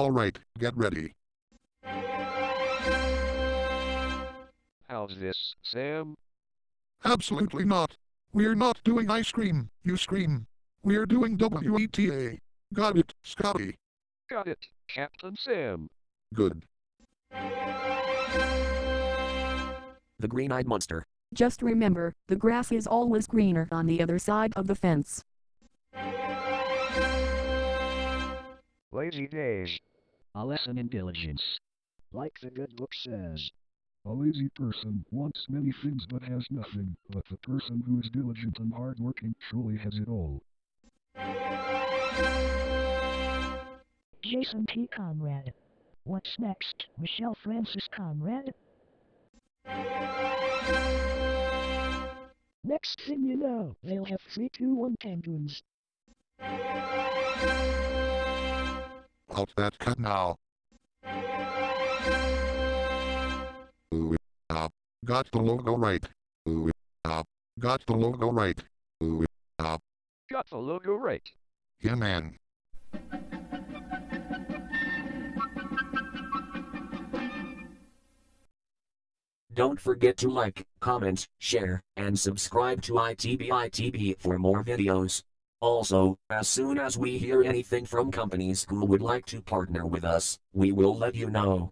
Alright, get ready. How's this, Sam? Absolutely not. We're not doing ice cream, you scream. We're doing WETA. Got it, Scotty. Got it, Captain Sam. Good. The Green-Eyed Monster. Just remember, the grass is always greener on the other side of the fence. Lazy days. A lesson in diligence. Like the good book says. A lazy person wants many things but has nothing, but the person who is diligent and hardworking truly has it all. Jason P. Conrad. What's next, Michelle Francis Conrad? Next thing you know, they'll have 321 penguins. Out that cut now. Ooh, ah, got the logo right. Ooh, ah, got the logo right. Ooh, ah, Got the logo right. yeah man. Don't forget to like, comment, share, and subscribe to ITBITB for more videos. Also, as soon as we hear anything from companies who would like to partner with us, we will let you know.